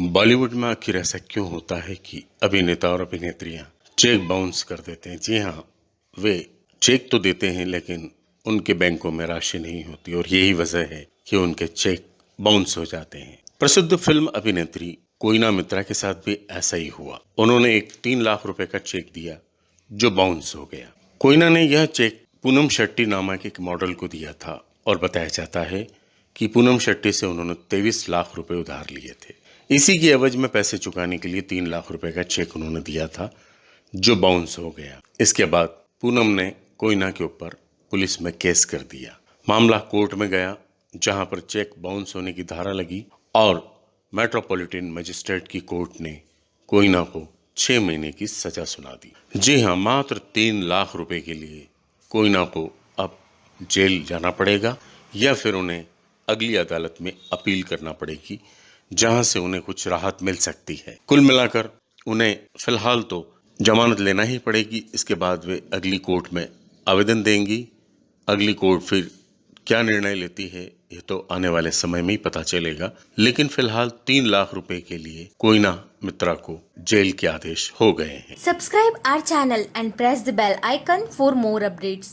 बॉलीवुड में आखिर ऐसा क्यों होता है कि अभिनेता और अभिनेत्रियाँ चेक बाउंस कर देते हैं? जी हाँ वे चेक तो देते हैं, लेकिन उनके बैंकों में राशि नहीं होती और यही वजह है कि उनके चेक बाउंस हो जाते हैं। प्रसिद्ध फ़िल्म अभिनेत्री कोयना मित्रा के साथ भी ऐसा ही हुआ। उन्होंने एक तीन लाख रुपए का चेक दिया, जो बाउंस हो गया। कोयना ने यह चेक पूनम शेट्टी नामक एक मॉडल को दिया था और बताया जाता है कि पूनम शेट्टी से उन्होंने तेईस लाख रुपए उधार लिए थे। इसी की एवज में पैसे चुकाने के लिए तीन लाख रुपए का चेक उन्होंने दिया था, जो बाउंस हो गया। इसके बाद पूनम ने कोयना के ऊपर पुलिस में केस कर दिया। मामला कोर्ट में गया, जहाँ पर चेक बाउंस होने की धारा लगी और मेट्रोपॉलिटन मजिस्ट्रेट की कोर्ट ने कोयना को छह महीने की सजा सुना दी। जी हाँ मात्र तीन लाख रुपए के लिए कोयना को अब जेल जाना पड़ेगा या फिर उन्हें अगली अदालत में अपील करना पड़ेगी जहाँ से उन्हें कुछ राहत मिल सकती है। कुल मिलाकर उन्हें फ़िलहाल तो जमानत लेना ही पड़ेगी। इसके बाद वे अगली कोर्ट में आवेदन देंगी। अगली कोर्ट फिर क्या निर्णय लेती है, ये तो आने वाले समय में ही पता चलेगा। लेकिन फ़िलहाल तीन लाख रुपए के लिए कोयना मित्रा को जेल के आदेश हो गए हैं। Subscribe our channel and press the bell icon for more updates.